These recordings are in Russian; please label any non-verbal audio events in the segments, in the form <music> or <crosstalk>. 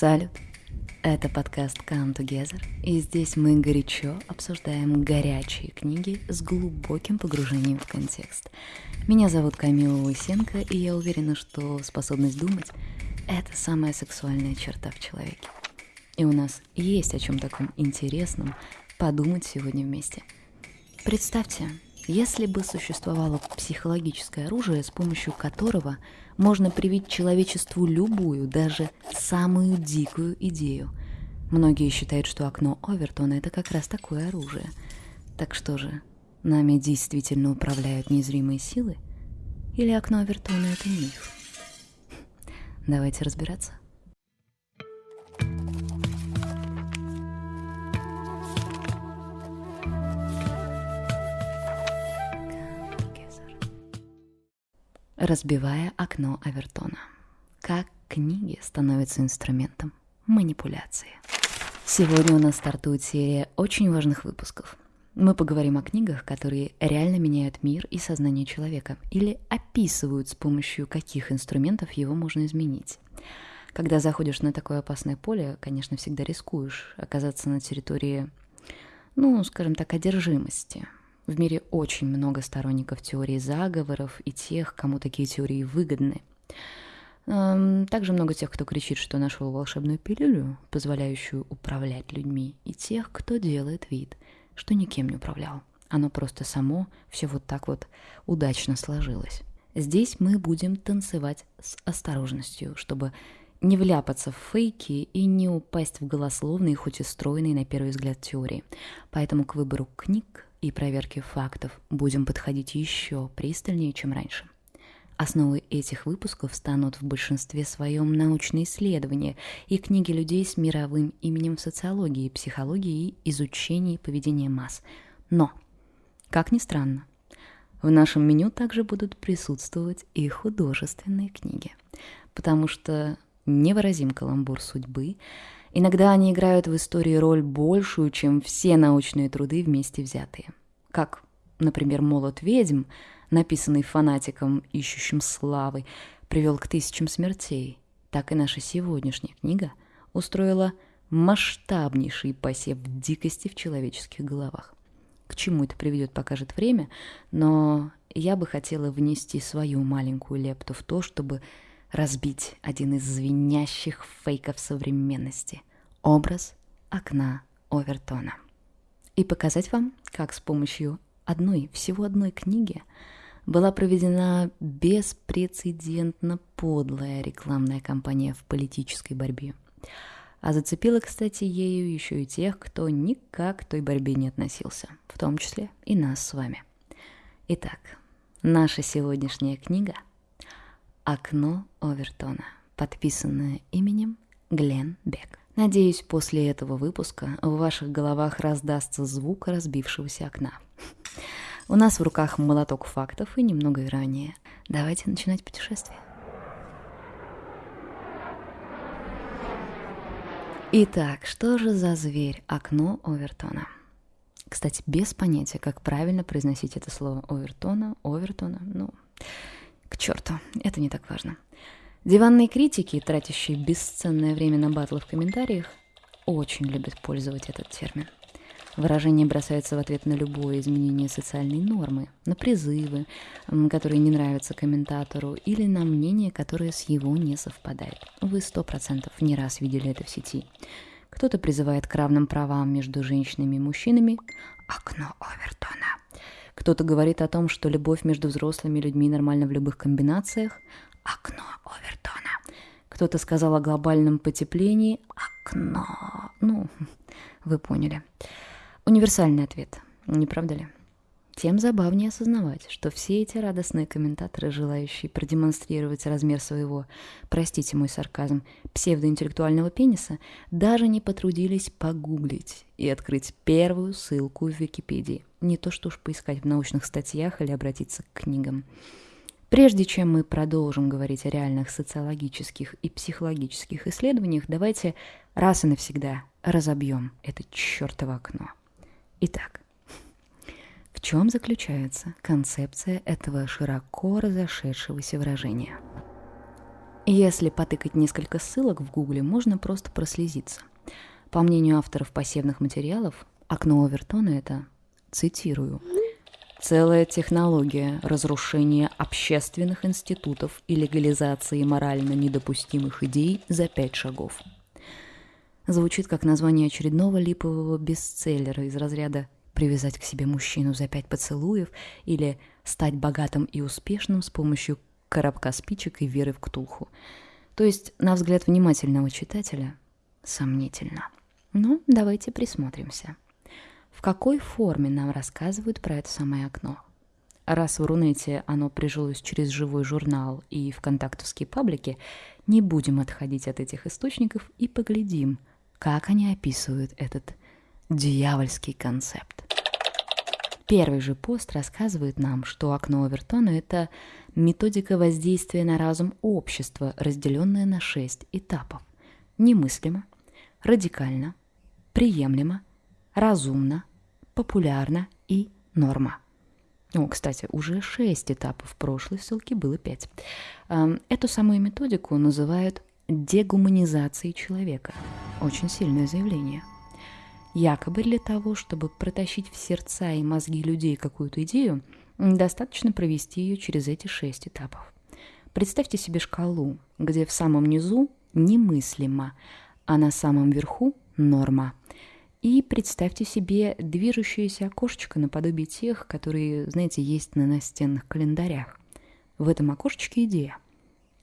Салют! Это подкаст Come Together, и здесь мы горячо обсуждаем горячие книги с глубоким погружением в контекст. Меня зовут Камила Лысенко, и я уверена, что способность думать — это самая сексуальная черта в человеке. И у нас есть о чем таком интересном подумать сегодня вместе. Представьте, если бы существовало психологическое оружие, с помощью которого можно привить человечеству любую, даже самую дикую идею. Многие считают, что окно Овертона — это как раз такое оружие. Так что же, нами действительно управляют незримые силы? Или окно Овертона — это миф? Давайте разбираться. Разбивая окно Авертона. Как книги становятся инструментом манипуляции. Сегодня у нас стартует серия очень важных выпусков. Мы поговорим о книгах, которые реально меняют мир и сознание человека, или описывают, с помощью каких инструментов его можно изменить. Когда заходишь на такое опасное поле, конечно, всегда рискуешь оказаться на территории, ну, скажем так, одержимости – в мире очень много сторонников теории заговоров и тех, кому такие теории выгодны. Также много тех, кто кричит, что нашел волшебную пилюлю, позволяющую управлять людьми, и тех, кто делает вид, что никем не управлял. Оно просто само все вот так вот удачно сложилось. Здесь мы будем танцевать с осторожностью, чтобы не вляпаться в фейки и не упасть в голословные, хоть и стройные на первый взгляд теории. Поэтому к выбору книг и проверке фактов будем подходить еще пристальнее, чем раньше. Основой этих выпусков станут в большинстве своем научные исследования и книги людей с мировым именем в социологии, психологии и изучении поведения масс. Но, как ни странно, в нашем меню также будут присутствовать и художественные книги, потому что невыразим каламбур судьбы — Иногда они играют в истории роль большую, чем все научные труды вместе взятые. Как, например, «Молот ведьм», написанный фанатиком, ищущим славы, привел к тысячам смертей, так и наша сегодняшняя книга устроила масштабнейший посев дикости в человеческих головах. К чему это приведет, покажет время, но я бы хотела внести свою маленькую лепту в то, чтобы разбить один из звенящих фейков современности – образ окна Овертона. И показать вам, как с помощью одной, всего одной книги была проведена беспрецедентно подлая рекламная кампания в политической борьбе. А зацепила, кстати, ею еще и тех, кто никак к той борьбе не относился, в том числе и нас с вами. Итак, наша сегодняшняя книга – «Окно Овертона», подписанное именем Глен Бек. Надеюсь, после этого выпуска в ваших головах раздастся звук разбившегося окна. У нас в руках молоток фактов и немного ранее. Давайте начинать путешествие. Итак, что же за зверь окно Овертона? Кстати, без понятия, как правильно произносить это слово Овертона, Овертона, ну, к черту, это не так важно. Диванные критики, тратящие бесценное время на батлы в комментариях, очень любят пользовать этот термин. Выражение бросается в ответ на любое изменение социальной нормы, на призывы, которые не нравятся комментатору, или на мнение, которое с его не совпадает. Вы сто процентов не раз видели это в сети. Кто-то призывает к равным правам между женщинами и мужчинами. Окно Овертона. Кто-то говорит о том, что любовь между взрослыми людьми нормальна в любых комбинациях. Окно Овертона. Кто-то сказал о глобальном потеплении. Окно. Ну, <laughs> вы поняли. Универсальный ответ, не правда ли? Тем забавнее осознавать, что все эти радостные комментаторы, желающие продемонстрировать размер своего, простите мой сарказм, псевдоинтеллектуального пениса, даже не потрудились погуглить и открыть первую ссылку в Википедии. Не то что уж поискать в научных статьях или обратиться к книгам. Прежде чем мы продолжим говорить о реальных социологических и психологических исследованиях, давайте раз и навсегда разобьем это чертово окно. Итак, в чем заключается концепция этого широко разошедшегося выражения? Если потыкать несколько ссылок в Гугле, можно просто прослезиться. По мнению авторов посевных материалов, окно Овертона — это, цитирую, Целая технология разрушения общественных институтов и легализации морально недопустимых идей за пять шагов. Звучит как название очередного липового бестселлера из разряда «Привязать к себе мужчину за пять поцелуев» или «Стать богатым и успешным с помощью коробка спичек и веры в ктулху». То есть, на взгляд внимательного читателя, сомнительно. Ну, давайте присмотримся в какой форме нам рассказывают про это самое окно. Раз в Рунете оно прижилось через живой журнал и вконтактовские паблики, не будем отходить от этих источников и поглядим, как они описывают этот дьявольский концепт. Первый же пост рассказывает нам, что окно Овертона — это методика воздействия на разум общества, разделенная на шесть этапов. Немыслимо, радикально, приемлемо, разумно, популярно и норма. О, кстати, уже шесть этапов, прошлой ссылке было пять. Эту самую методику называют дегуманизацией человека. Очень сильное заявление. Якобы для того, чтобы протащить в сердца и мозги людей какую-то идею, достаточно провести ее через эти шесть этапов. Представьте себе шкалу, где в самом низу немыслимо, а на самом верху норма – и представьте себе движущееся окошечко наподобие тех, которые, знаете, есть на настенных календарях. В этом окошечке идея.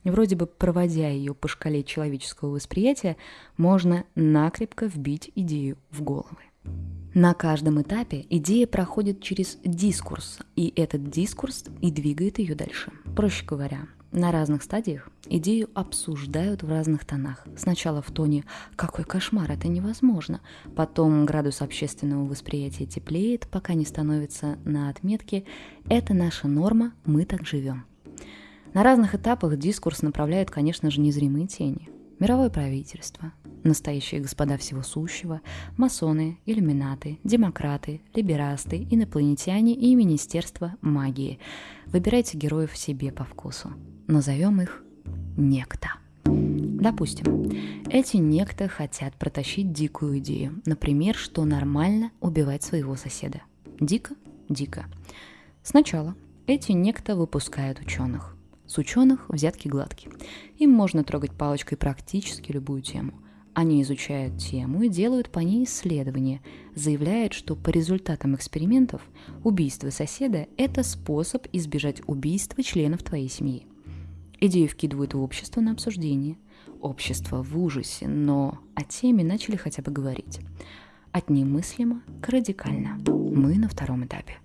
Вроде бы, проводя ее по шкале человеческого восприятия, можно накрепко вбить идею в головы. На каждом этапе идея проходит через дискурс, и этот дискурс и двигает ее дальше. Проще говоря, на разных стадиях идею обсуждают в разных тонах. Сначала в тоне «какой кошмар, это невозможно», потом градус общественного восприятия теплеет, пока не становится на отметке «это наша норма, мы так живем». На разных этапах дискурс направляет, конечно же, незримые тени. Мировое правительство, настоящие господа всего сущего, масоны, иллюминаты, демократы, либерасты, инопланетяне и Министерство магии. Выбирайте героев себе по вкусу. Назовем их некто. Допустим, эти некто хотят протащить дикую идею. Например, что нормально убивать своего соседа. Дико? Дико. Сначала эти некто выпускают ученых. С ученых взятки гладкие. Им можно трогать палочкой практически любую тему. Они изучают тему и делают по ней исследования, заявляют, что по результатам экспериментов убийство соседа – это способ избежать убийства членов твоей семьи. Идею вкидывают в общество на обсуждение. Общество в ужасе, но о теме начали хотя бы говорить. От немыслимо к радикально. Мы на втором этапе.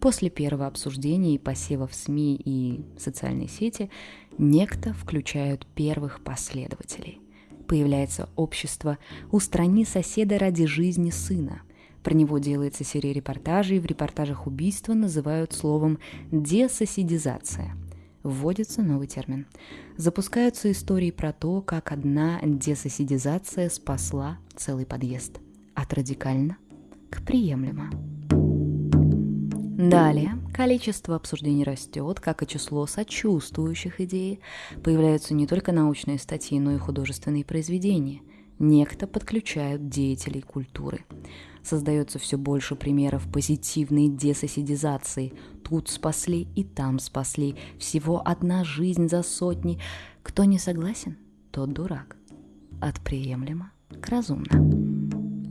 После первого обсуждения и посева в СМИ и социальные сети некто включают первых последователей. Появляется общество «Устрани соседа ради жизни сына», про него делается серия репортажей, в репортажах убийства называют словом «десоседизация» вводится новый термин. Запускаются истории про то, как одна десоседизация спасла целый подъезд. От радикально к приемлемо. Далее количество обсуждений растет, как и число сочувствующих идей. Появляются не только научные статьи, но и художественные произведения. Некто подключают деятелей культуры создается все больше примеров позитивной десоседизации. Тут спасли и там спасли. Всего одна жизнь за сотни. Кто не согласен, тот дурак. От приемлемо к разумно.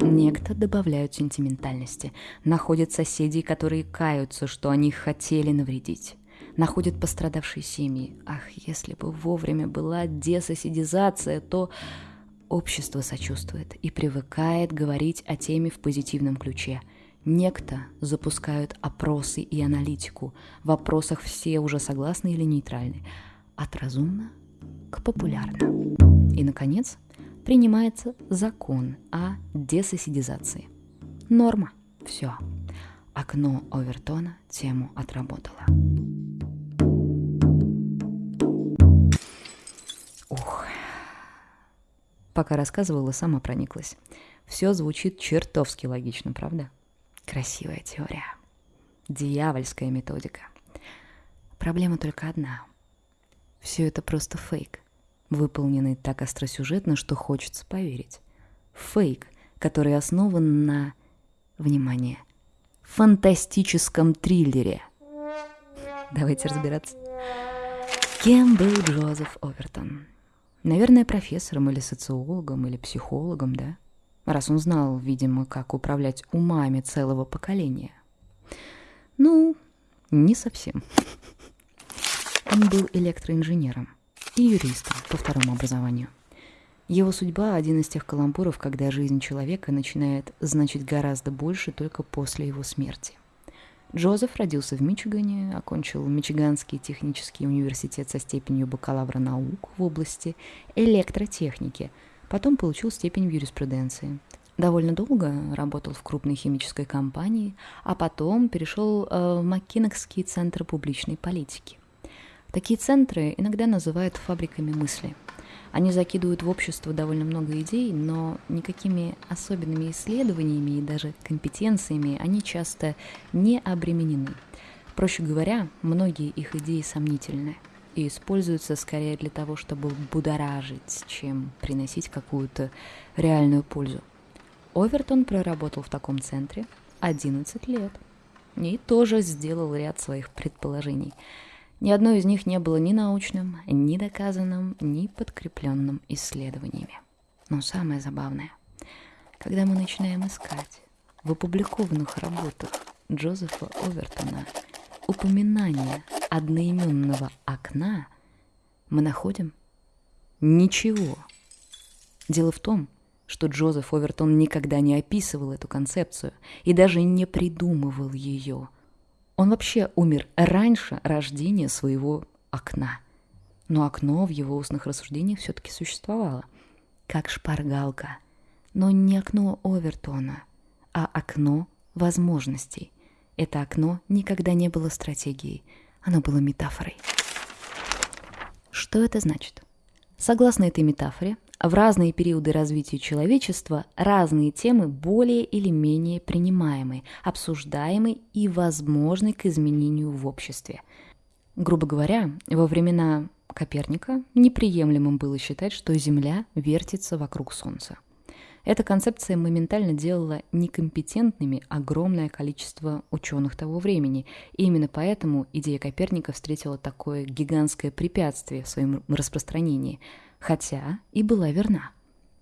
Некто добавляют сентиментальности, находят соседей, которые каются, что они хотели навредить находят пострадавшие семьи. Ах, если бы вовремя была десоседизация, то Общество сочувствует и привыкает говорить о теме в позитивном ключе. Некто запускают опросы и аналитику. В вопросах все уже согласны или нейтральны. От разумно к популярно. И, наконец, принимается закон о десоседизации. Норма. Все. Окно Овертона тему отработало. Пока рассказывала, сама прониклась. Все звучит чертовски логично, правда? Красивая теория. Дьявольская методика. Проблема только одна. Все это просто фейк. выполненный так остросюжетно, что хочется поверить. Фейк, который основан на, внимание, фантастическом триллере. Давайте разбираться. Кем был Джозеф Овертон? Наверное, профессором или социологом, или психологом, да? Раз он знал, видимо, как управлять умами целого поколения. Ну, не совсем. <laughs> Он был электроинженером и юристом по второму образованию. Его судьба – один из тех каламбуров, когда жизнь человека начинает значить гораздо больше только после его смерти. Джозеф родился в Мичигане, окончил Мичиганский технический университет со степенью бакалавра наук в области электротехники, потом получил степень в юриспруденции. Довольно долго работал в крупной химической компании, а потом перешел э, в Маккинокский центр публичной политики. Такие центры иногда называют фабриками мысли. Они закидывают в общество довольно много идей, но никакими особенными исследованиями и даже компетенциями они часто не обременены. Проще говоря, многие их идеи сомнительны и используются скорее для того, чтобы будоражить, чем приносить какую-то реальную пользу. Овертон проработал в таком центре 11 лет и тоже сделал ряд своих предположений – ни одно из них не было ни научным, ни доказанным, ни подкрепленным исследованиями. Но самое забавное, когда мы начинаем искать в опубликованных работах Джозефа Овертона упоминание одноименного окна, мы находим ничего. Дело в том, что Джозеф Овертон никогда не описывал эту концепцию и даже не придумывал ее – он вообще умер раньше рождения своего окна. Но окно в его устных рассуждениях все-таки существовало. Как шпаргалка. Но не окно Овертона, а окно возможностей. Это окно никогда не было стратегией, оно было метафорой. Что это значит? Согласно этой метафоре, в разные периоды развития человечества разные темы более или менее принимаемы, обсуждаемы и возможны к изменению в обществе. Грубо говоря, во времена Коперника неприемлемым было считать, что Земля вертится вокруг Солнца. Эта концепция моментально делала некомпетентными огромное количество ученых того времени, и именно поэтому идея Коперника встретила такое гигантское препятствие в своем распространении – хотя и была верна.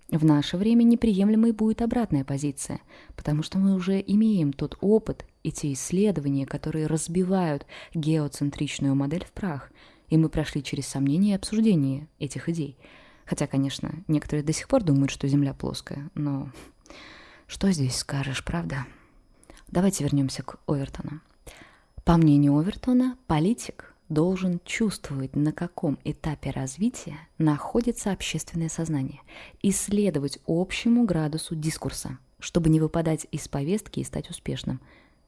В наше время неприемлемой будет обратная позиция, потому что мы уже имеем тот опыт и те исследования, которые разбивают геоцентричную модель в прах, и мы прошли через сомнения и обсуждение этих идей. Хотя, конечно, некоторые до сих пор думают, что Земля плоская, но что здесь скажешь, правда? Давайте вернемся к Овертону. По мнению Овертона, политик должен чувствовать, на каком этапе развития находится общественное сознание, исследовать общему градусу дискурса, чтобы не выпадать из повестки и стать успешным.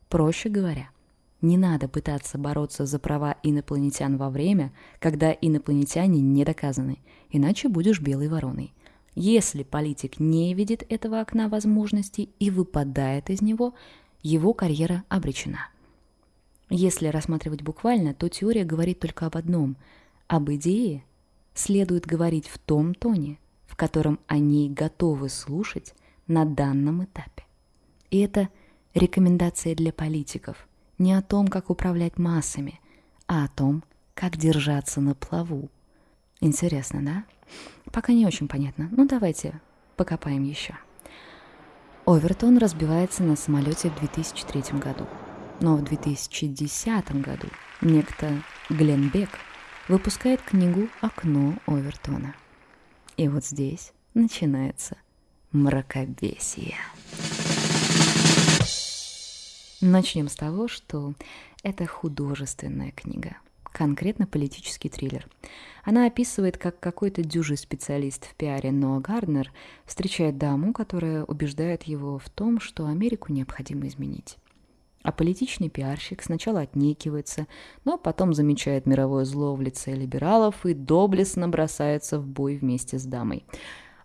Проще говоря, не надо пытаться бороться за права инопланетян во время, когда инопланетяне не доказаны, иначе будешь белой вороной. Если политик не видит этого окна возможностей и выпадает из него, его карьера обречена – если рассматривать буквально, то теория говорит только об одном. Об идее следует говорить в том тоне, в котором они готовы слушать на данном этапе. И это рекомендация для политиков не о том, как управлять массами, а о том, как держаться на плаву. Интересно, да? Пока не очень понятно. Ну давайте покопаем еще. Овертон разбивается на самолете в 2003 году. Но в 2010 году некто Глен Бек выпускает книгу «Окно Овертона». И вот здесь начинается мракобесие. Начнем с того, что это художественная книга, конкретно политический триллер. Она описывает, как какой-то дюжий специалист в пиаре Ноа Гарднер встречает даму, которая убеждает его в том, что Америку необходимо изменить. А политичный пиарщик сначала отнекивается, но потом замечает мировое зло в лице либералов и доблестно бросается в бой вместе с дамой.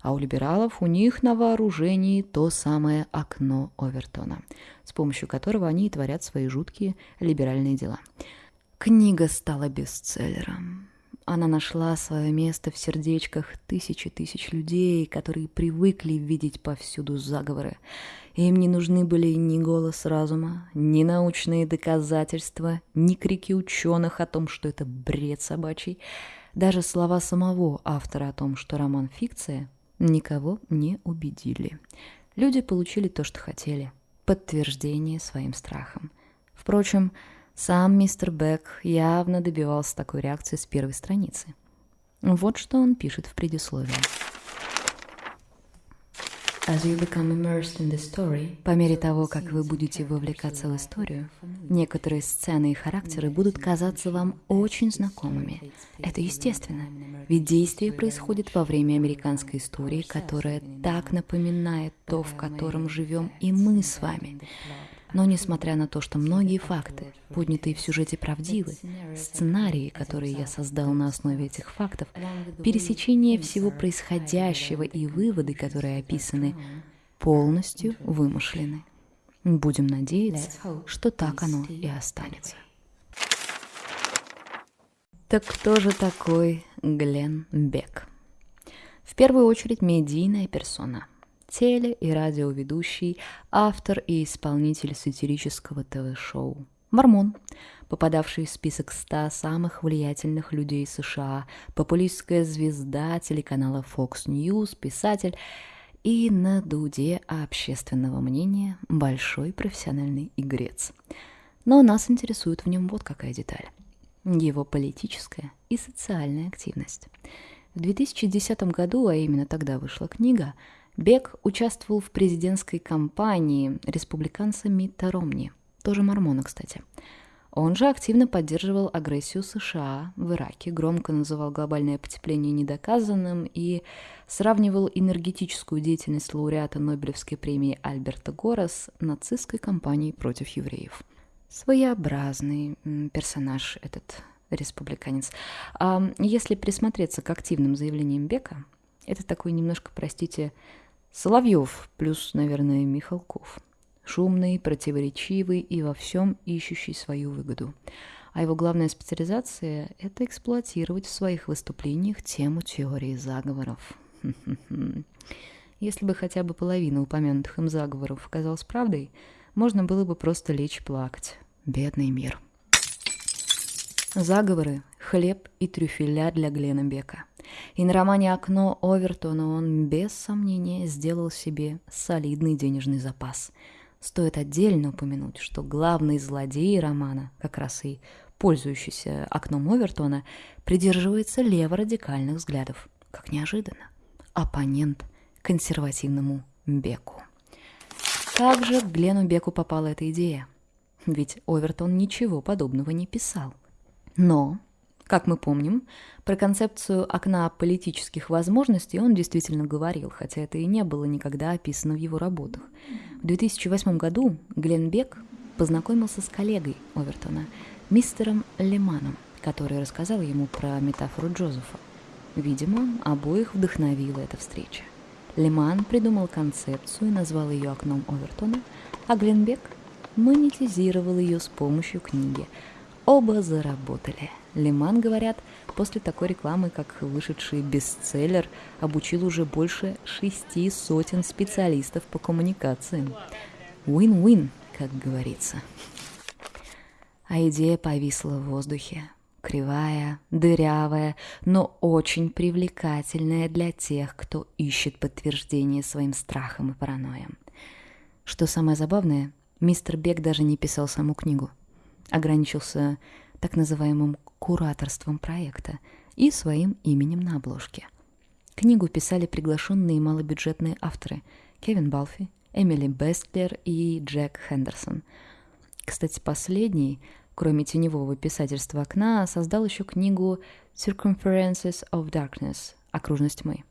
А у либералов у них на вооружении то самое окно Овертона, с помощью которого они и творят свои жуткие либеральные дела. Книга стала бестселлером. она нашла свое место в сердечках тысячи тысяч людей, которые привыкли видеть повсюду заговоры. Им не нужны были ни голос разума, ни научные доказательства, ни крики ученых о том, что это бред собачий. Даже слова самого автора о том, что роман фикция, никого не убедили. Люди получили то, что хотели – подтверждение своим страхам. Впрочем, сам мистер Бек явно добивался такой реакции с первой страницы. Вот что он пишет в предисловии. По мере того, как вы будете вовлекаться в историю, некоторые сцены и характеры будут казаться вам очень знакомыми. Это естественно, ведь действие происходит во время американской истории, которая так напоминает то, в котором живем и мы с вами. Но несмотря на то, что многие факты, поднятые в сюжете, правдивы, сценарии, которые я создал на основе этих фактов, пересечение всего происходящего и выводы, которые описаны, полностью вымышлены. Будем надеяться, что так оно и останется. Так кто же такой Глен Бек? В первую очередь медийная персона – теле- и радиоведущий, автор и исполнитель сатирического ТВ-шоу. Мормон, попадавший в список 100 самых влиятельных людей США, популистская звезда телеканала Fox News, писатель и на дуде общественного мнения большой профессиональный игрец. Но нас интересует в нем вот какая деталь. Его политическая и социальная активность. В 2010 году, а именно тогда вышла книга, Бек участвовал в президентской кампании республиканца Митта Ромни, тоже мормона, кстати. Он же активно поддерживал агрессию США в Ираке, громко называл глобальное потепление недоказанным и сравнивал энергетическую деятельность лауреата Нобелевской премии Альберта Гора с нацистской кампанией против евреев. Своеобразный персонаж этот республиканец. А если присмотреться к активным заявлениям Бека, это такой немножко, простите, Соловьев плюс, наверное, Михалков. Шумный, противоречивый и во всем ищущий свою выгоду. А его главная специализация – это эксплуатировать в своих выступлениях тему теории заговоров. Если бы хотя бы половина упомянутых им заговоров оказалась правдой, можно было бы просто лечь плакать. Бедный мир. Заговоры – хлеб и трюфеля для Глена Бека – и на романе «Окно» Овертона он без сомнения сделал себе солидный денежный запас. Стоит отдельно упомянуть, что главный злодей романа, как раз и пользующийся окном Овертона, придерживается леворадикальных взглядов. Как неожиданно. Оппонент консервативному Беку. Как же к Глену Беку попала эта идея? Ведь Овертон ничего подобного не писал. Но как мы помним, про концепцию окна политических возможностей он действительно говорил, хотя это и не было никогда описано в его работах. В 2008 году Глен Бек познакомился с коллегой Овертона, мистером Леманом, который рассказал ему про метафору Джозефа. Видимо, обоих вдохновила эта встреча. Леман придумал концепцию и назвал ее окном Овертона, а Гленбек монетизировал ее с помощью книги. Оба заработали – Лиман, говорят, после такой рекламы, как вышедший бестселлер, обучил уже больше шести сотен специалистов по коммуникациям. Win-win, как говорится. А идея повисла в воздухе. Кривая, дырявая, но очень привлекательная для тех, кто ищет подтверждение своим страхам и паранойям. Что самое забавное, мистер Бек даже не писал саму книгу. Ограничился так называемым кураторством проекта и своим именем на обложке. Книгу писали приглашенные малобюджетные авторы Кевин Балфи, Эмили Бестлер и Джек Хендерсон. Кстати, последний, кроме теневого писательства «Окна», создал еще книгу «Circumferences of Darkness» — «Окружность тьмы».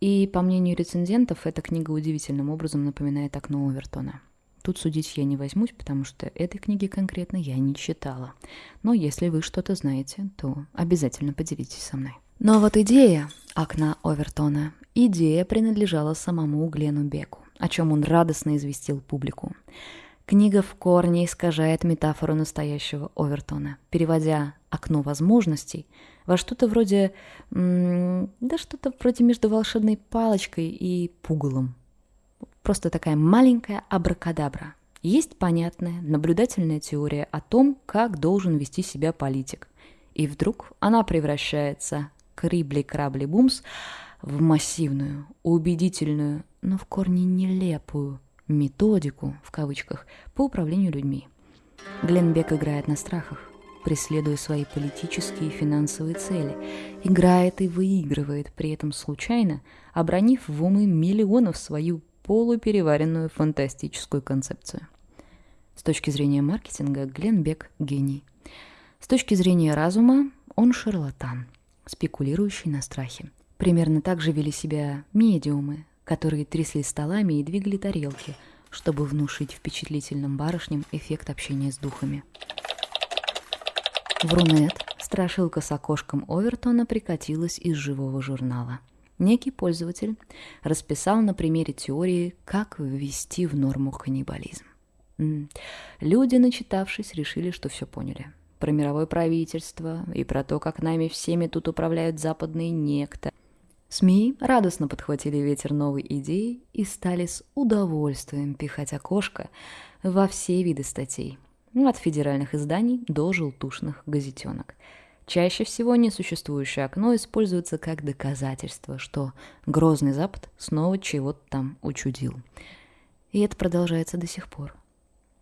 И, по мнению рецензентов, эта книга удивительным образом напоминает «Окно Овертона». Тут судить я не возьмусь, потому что этой книги конкретно я не читала. Но если вы что-то знаете, то обязательно поделитесь со мной. Но вот идея окна Овертона, идея принадлежала самому Глену Беку, о чем он радостно известил публику. Книга в корне искажает метафору настоящего Овертона, переводя «окно возможностей» во что-то вроде... да что-то вроде между волшебной палочкой и пугалом. Просто такая маленькая абракадабра. Есть понятная, наблюдательная теория о том, как должен вести себя политик. И вдруг она превращается крибли-крабли-бумс в массивную, убедительную, но в корне нелепую методику, в кавычках, по управлению людьми. Гленбек играет на страхах, преследуя свои политические и финансовые цели, играет и выигрывает при этом случайно, обронив в умы миллионов свою полупереваренную фантастическую концепцию. С точки зрения маркетинга Гленбек – гений. С точки зрения разума он шарлатан, спекулирующий на страхе. Примерно так же вели себя медиумы, которые трясли столами и двигали тарелки, чтобы внушить впечатлительным барышням эффект общения с духами. В Рунет страшилка с окошком Овертона прикатилась из живого журнала. Некий пользователь расписал на примере теории, как ввести в норму каннибализм. Люди, начитавшись, решили, что все поняли. Про мировое правительство и про то, как нами всеми тут управляют западные некто. СМИ радостно подхватили ветер новой идеи и стали с удовольствием пихать окошко во все виды статей, от федеральных изданий до желтушных газетенок. Чаще всего несуществующее окно используется как доказательство, что Грозный Запад снова чего-то там учудил. И это продолжается до сих пор.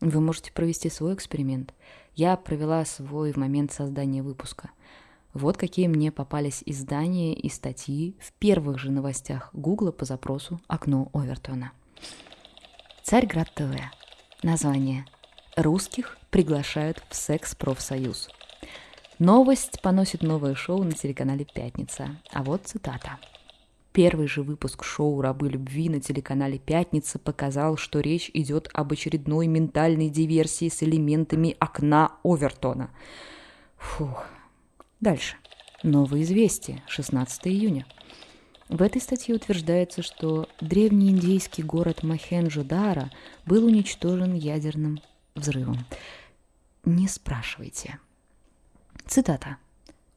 Вы можете провести свой эксперимент. Я провела свой в момент создания выпуска. Вот какие мне попались издания и статьи в первых же новостях Гугла по запросу «Окно Овертона». Царьград ТВ. Название. Русских приглашают в секс-профсоюз. Новость поносит новое шоу на телеканале «Пятница». А вот цитата. Первый же выпуск шоу «Рабы любви» на телеканале «Пятница» показал, что речь идет об очередной ментальной диверсии с элементами окна Овертона. Фух, Дальше. Новое известие, 16 июня. В этой статье утверждается, что древний индийский город Махенджо-Дара был уничтожен ядерным взрывом. Не спрашивайте. Цитата.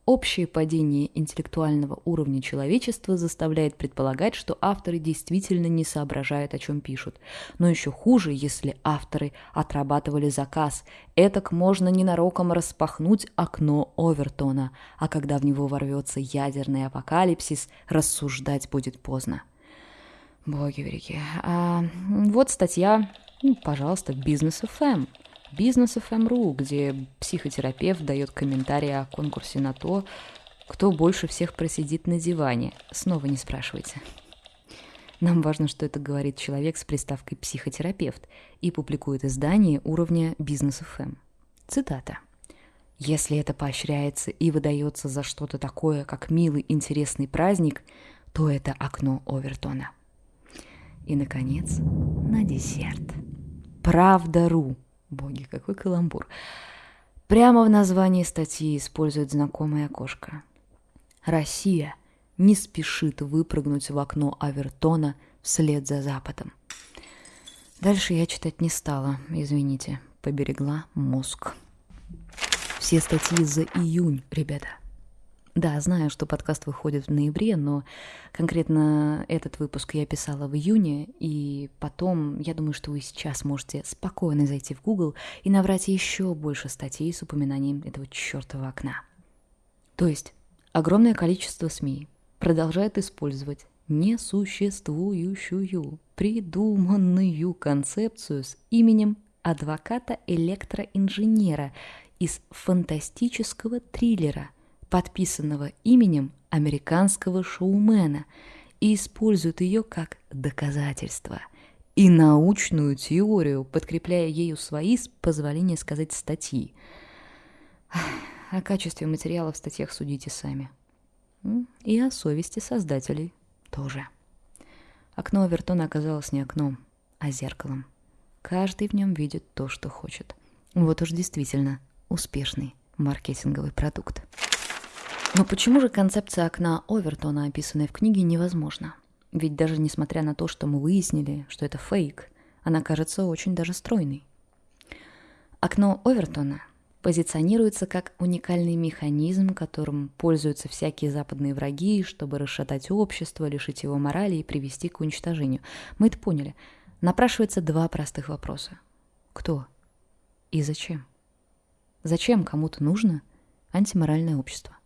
Общее падение интеллектуального уровня человечества заставляет предполагать, что авторы действительно не соображают, о чем пишут. Но еще хуже, если авторы отрабатывали заказ. Этак можно ненароком распахнуть окно Овертона, а когда в него ворвется ядерный апокалипсис, рассуждать будет поздно. Боги великие. А, вот статья, ну, пожалуйста, Business FM. Бизнес FM.ru, где психотерапевт дает комментарии о конкурсе на то, кто больше всех просидит на диване. Снова не спрашивайте. Нам важно, что это говорит человек с приставкой «психотерапевт» и публикует издание уровня Бизнес FM. Цитата. Если это поощряется и выдается за что-то такое, как милый, интересный праздник, то это окно Овертона. И, наконец, на десерт. Правда.ру Боги, какой каламбур. Прямо в названии статьи используют знакомое окошко. Россия не спешит выпрыгнуть в окно Авертона вслед за Западом. Дальше я читать не стала, извините, поберегла мозг. Все статьи за июнь, ребята. Да, знаю, что подкаст выходит в ноябре, но конкретно этот выпуск я писала в июне, и потом, я думаю, что вы сейчас можете спокойно зайти в Google и набрать еще больше статей с упоминанием этого чертового окна. То есть огромное количество СМИ продолжает использовать несуществующую, придуманную концепцию с именем адвоката-электроинженера из фантастического триллера – подписанного именем американского шоумена, и используют ее как доказательство и научную теорию, подкрепляя ею свои, с позволения сказать, статьи. О качестве материала в статьях судите сами. И о совести создателей тоже. Окно Авертона оказалось не окном, а зеркалом. Каждый в нем видит то, что хочет. Вот уж действительно успешный маркетинговый продукт. Но почему же концепция окна Овертона, описанная в книге, невозможна? Ведь даже несмотря на то, что мы выяснили, что это фейк, она кажется очень даже стройной. Окно Овертона позиционируется как уникальный механизм, которым пользуются всякие западные враги, чтобы расшатать общество, лишить его морали и привести к уничтожению. Мы это поняли. Напрашивается два простых вопроса. Кто и зачем? Зачем кому-то нужно антиморальное общество?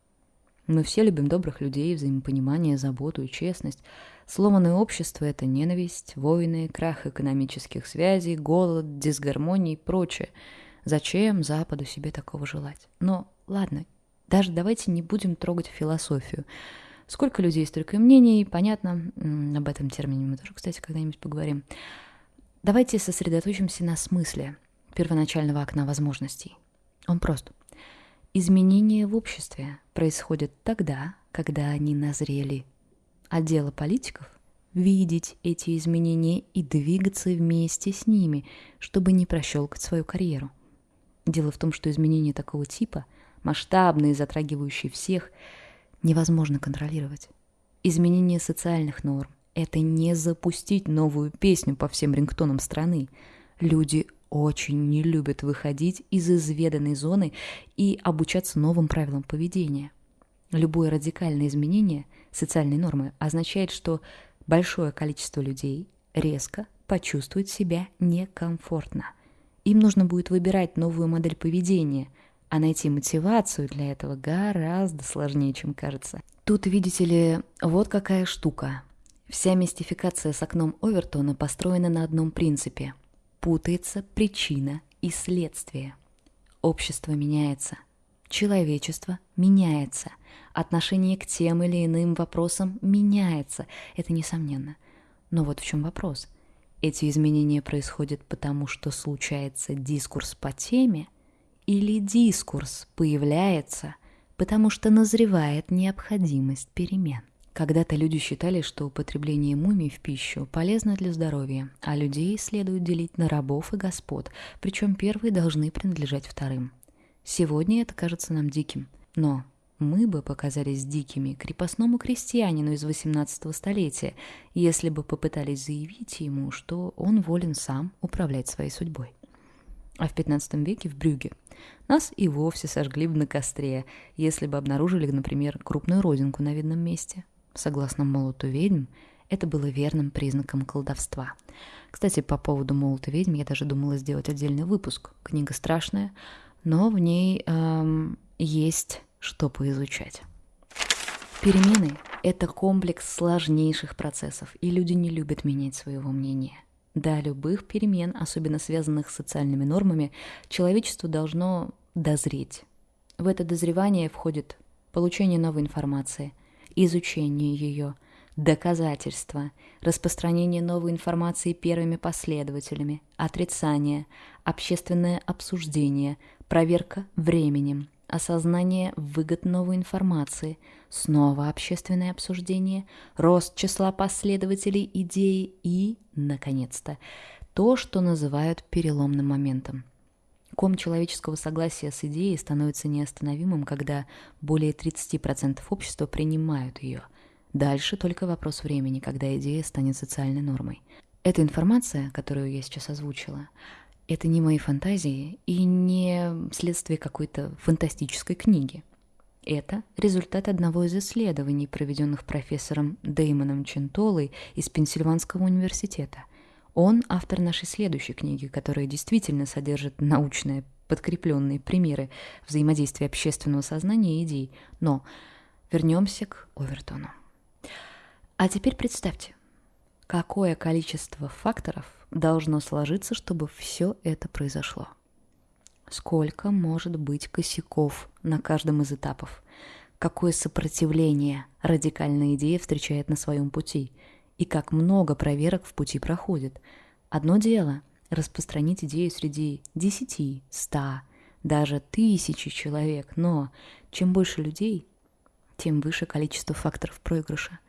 Мы все любим добрых людей, взаимопонимание, заботу и честность. Сломанное общество — это ненависть, войны, крах экономических связей, голод, дисгармония и прочее — Зачем Западу себе такого желать? Но ладно, даже давайте не будем трогать философию. Сколько людей, столько мнений, понятно. Об этом термине мы тоже, кстати, когда-нибудь поговорим. Давайте сосредоточимся на смысле первоначального окна возможностей. Он прост. Изменения в обществе происходят тогда, когда они назрели. А дело политиков — видеть эти изменения и двигаться вместе с ними, чтобы не прощелкать свою карьеру — Дело в том, что изменения такого типа, масштабные, затрагивающие всех, невозможно контролировать. Изменение социальных норм — это не запустить новую песню по всем рингтонам страны. Люди очень не любят выходить из изведанной зоны и обучаться новым правилам поведения. Любое радикальное изменение социальной нормы означает, что большое количество людей резко почувствует себя некомфортно – им нужно будет выбирать новую модель поведения, а найти мотивацию для этого гораздо сложнее, чем кажется. Тут, видите ли, вот какая штука. Вся мистификация с окном Овертона построена на одном принципе. Путается причина и следствие. Общество меняется. Человечество меняется. Отношение к тем или иным вопросам меняется. Это несомненно. Но вот в чем вопрос. Эти изменения происходят потому, что случается дискурс по теме, или дискурс появляется, потому что назревает необходимость перемен. Когда-то люди считали, что употребление мумий в пищу полезно для здоровья, а людей следует делить на рабов и господ, причем первые должны принадлежать вторым. Сегодня это кажется нам диким, но мы бы показались дикими крепостному крестьянину из 18 столетия, если бы попытались заявить ему, что он волен сам управлять своей судьбой. А в 15 веке в Брюге нас и вовсе сожгли бы на костре, если бы обнаружили, например, крупную родинку на видном месте. Согласно молоту ведьм, это было верным признаком колдовства. Кстати, по поводу молота ведьм я даже думала сделать отдельный выпуск. Книга страшная, но в ней эм, есть что поизучать. Перемены — это комплекс сложнейших процессов, и люди не любят менять своего мнения. До любых перемен, особенно связанных с социальными нормами, человечество должно дозреть. В это дозревание входит получение новой информации, изучение ее, доказательства, распространение новой информации первыми последователями, отрицание, общественное обсуждение, проверка временем, осознание выгод новой информации, снова общественное обсуждение, рост числа последователей идеи и, наконец-то, то, что называют переломным моментом. Ком человеческого согласия с идеей становится неостановимым, когда более 30% общества принимают ее. Дальше только вопрос времени, когда идея станет социальной нормой. Эта информация, которую я сейчас озвучила, это не мои фантазии и не следствие какой-то фантастической книги. Это результат одного из исследований, проведенных профессором Деймоном Чентолой из Пенсильванского университета. Он автор нашей следующей книги, которая действительно содержит научные подкрепленные примеры взаимодействия общественного сознания и идей. Но вернемся к Овертону. А теперь представьте, какое количество факторов должно сложиться, чтобы все это произошло. Сколько может быть косяков на каждом из этапов? Какое сопротивление радикальная идея встречает на своем пути? И как много проверок в пути проходит? Одно дело – распространить идею среди десяти, ста, даже тысячи человек, но чем больше людей, тем выше количество факторов проигрыша.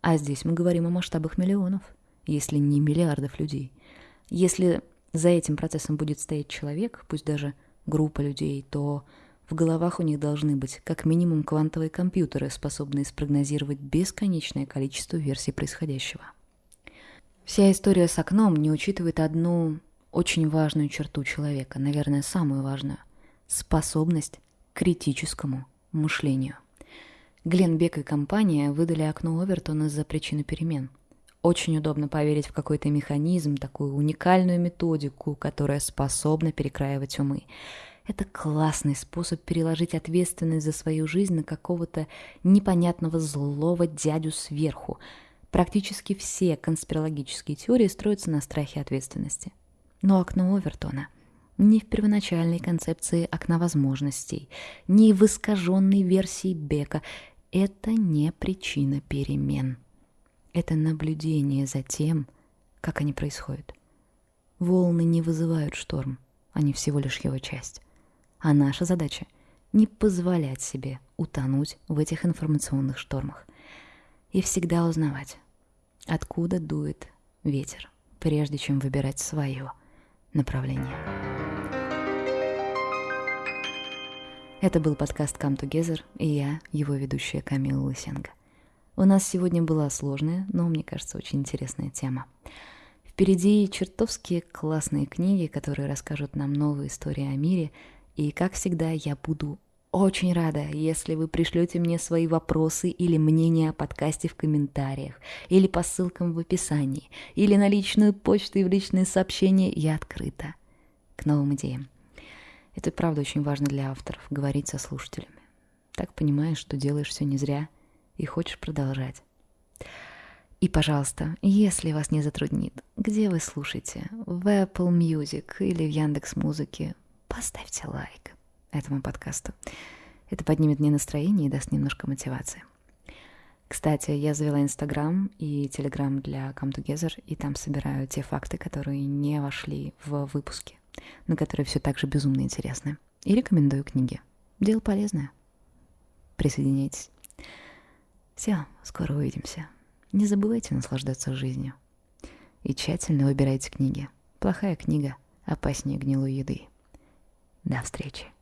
А здесь мы говорим о масштабах миллионов, если не миллиардов людей. Если за этим процессом будет стоять человек, пусть даже группа людей, то в головах у них должны быть как минимум квантовые компьютеры, способные спрогнозировать бесконечное количество версий происходящего. Вся история с окном не учитывает одну очень важную черту человека, наверное, самую важную – способность к критическому мышлению. Глен Бек и компания выдали окно Овертона за причину перемен. Очень удобно поверить в какой-то механизм, такую уникальную методику, которая способна перекраивать умы. Это классный способ переложить ответственность за свою жизнь на какого-то непонятного злого дядю сверху. Практически все конспирологические теории строятся на страхе ответственности. Но окно Овертона ни в первоначальной концепции окна возможностей, ни в искаженной версии Бека – это не причина перемен. Это наблюдение за тем, как они происходят. Волны не вызывают шторм, они всего лишь его часть. А наша задача — не позволять себе утонуть в этих информационных штормах и всегда узнавать, откуда дует ветер, прежде чем выбирать свое направление. Это был подкаст Come Together, и я, его ведущая Камила Лысенко. У нас сегодня была сложная, но, мне кажется, очень интересная тема. Впереди чертовски классные книги, которые расскажут нам новые истории о мире — и, как всегда, я буду очень рада, если вы пришлете мне свои вопросы или мнения о подкасте в комментариях, или по ссылкам в описании, или на личную почту и в личные сообщения. Я открыта к новым идеям. Это правда очень важно для авторов, говорить со слушателями. Так понимаешь, что делаешь все не зря и хочешь продолжать. И, пожалуйста, если вас не затруднит, где вы слушаете? В Apple Music или в Яндекс Музыке? Поставьте лайк этому подкасту. Это поднимет мне настроение и даст немножко мотивации. Кстати, я завела Инстаграм и Телеграм для Come Together, и там собираю те факты, которые не вошли в выпуски, но которые все так же безумно интересны. И рекомендую книги. Дело полезное. Присоединяйтесь. Все, скоро увидимся. Не забывайте наслаждаться жизнью. И тщательно выбирайте книги. Плохая книга опаснее гнилой еды. До встречи.